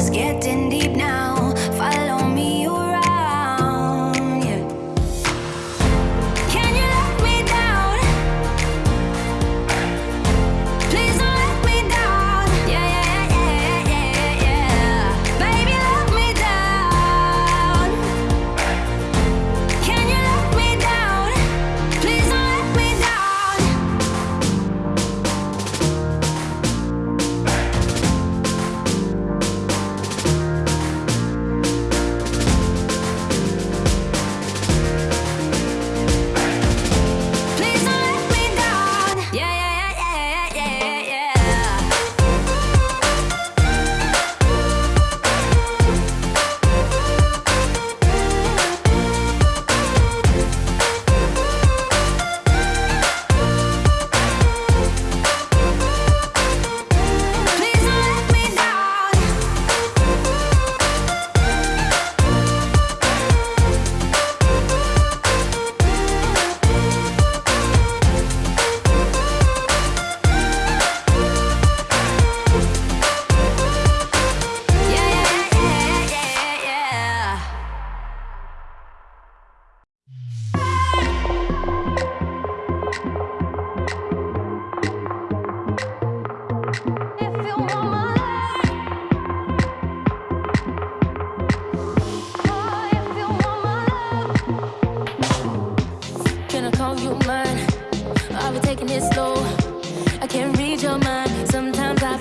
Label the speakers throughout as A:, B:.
A: Does getting deep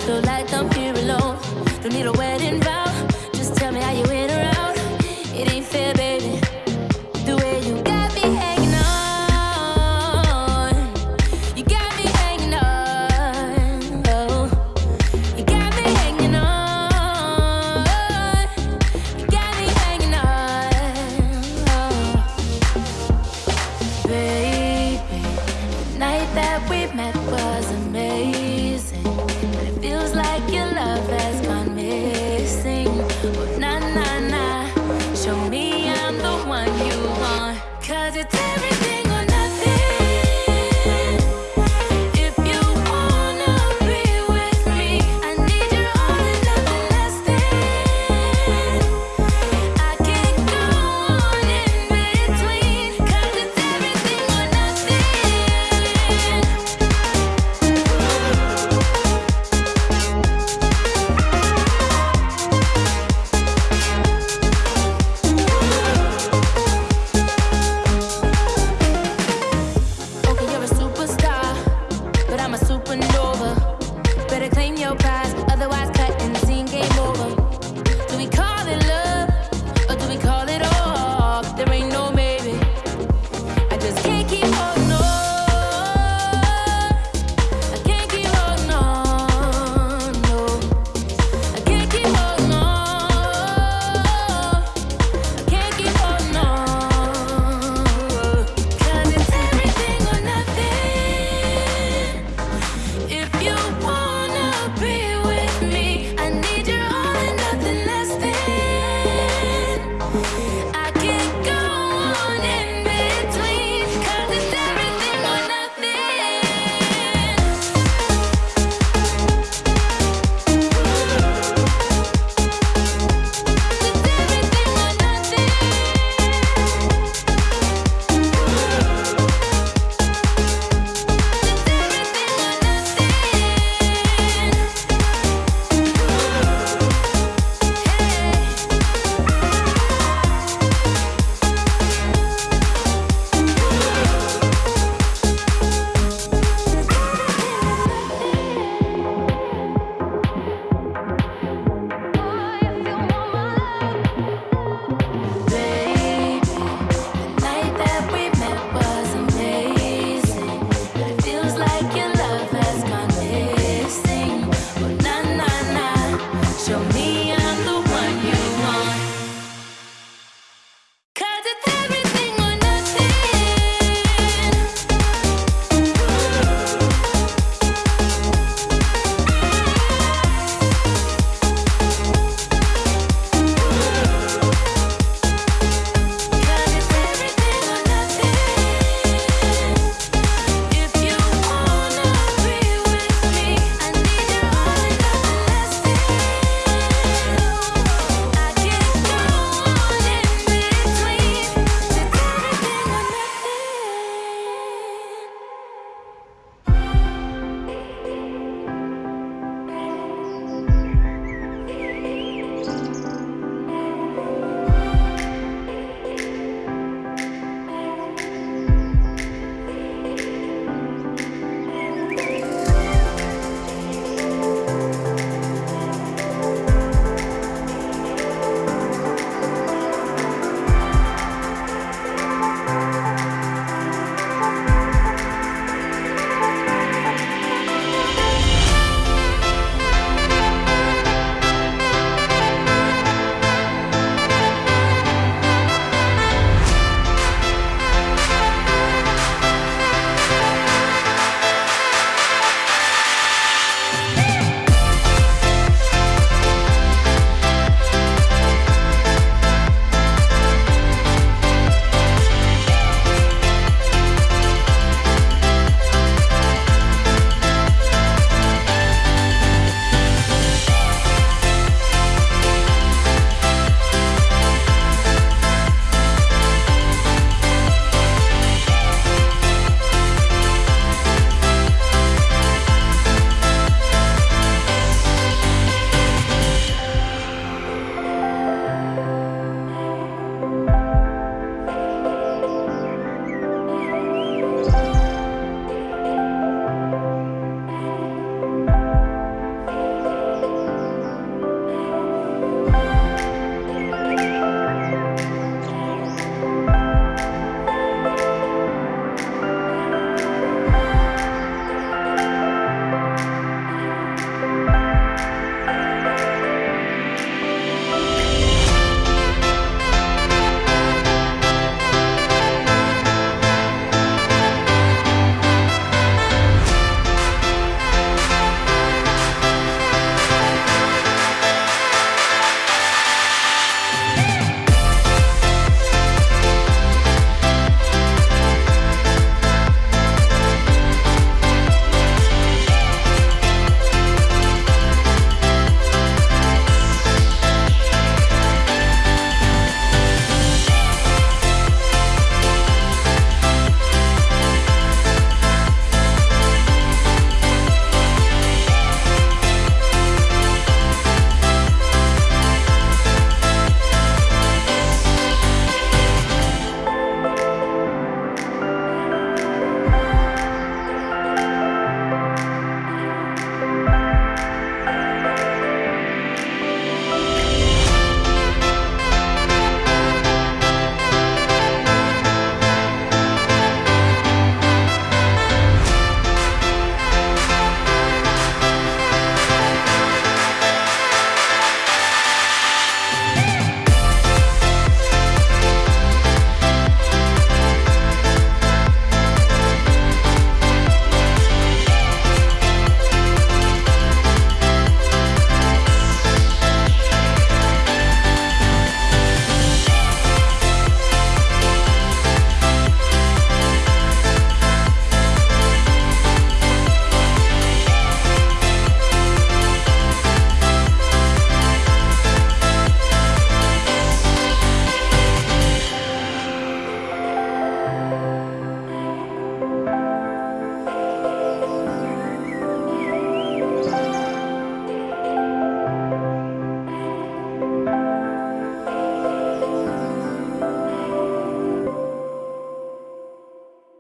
B: 就来到。